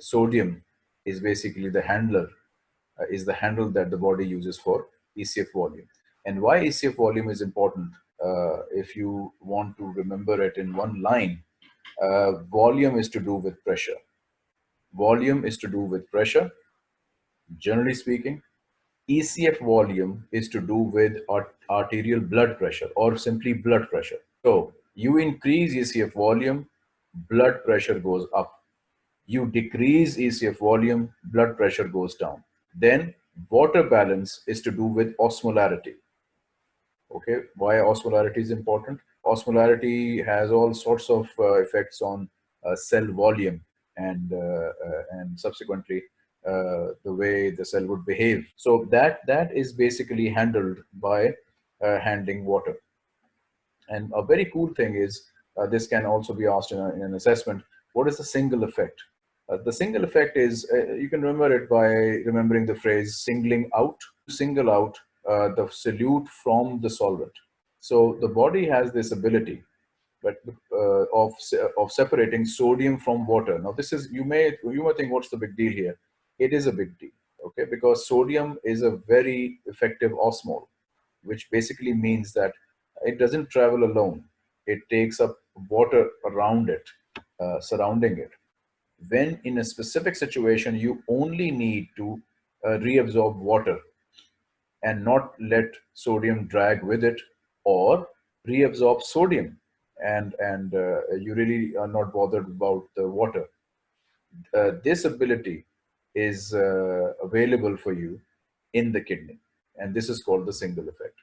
sodium is basically the handler, uh, is the handle that the body uses for ECF volume. And why ECF volume is important, uh, if you want to remember it in one line, uh, volume is to do with pressure. Volume is to do with pressure, generally speaking. ECF volume is to do with art arterial blood pressure or simply blood pressure. So you increase ECF volume, blood pressure goes up. You decrease ECF volume, blood pressure goes down. Then water balance is to do with osmolarity. Okay, why osmolarity is important? Osmolarity has all sorts of uh, effects on uh, cell volume and, uh, uh and subsequently uh, the way the cell would behave. So that, that is basically handled by uh, handling water. And a very cool thing is, this can also be asked in, a, in, an assessment, what is the single effect? The single effect is, you can remember it by remembering the phrase singling out, single out uh, the solute from the solvent. So the body has this ability but uh, of, of separating sodium from water. Now this is, you may, you may think what's the big deal here? It is a big deal, okay? Because sodium is a very effective osmol, which basically means that it doesn't travel alone. It takes up water around it, uh, surrounding it. When in a specific situation, you only need to uh, reabsorb water and not let sodium drag with it or reabsorb sodium and and uh, you really are not bothered about the water. Uh, this ability is uh, available for you in the kidney and this is called the single effect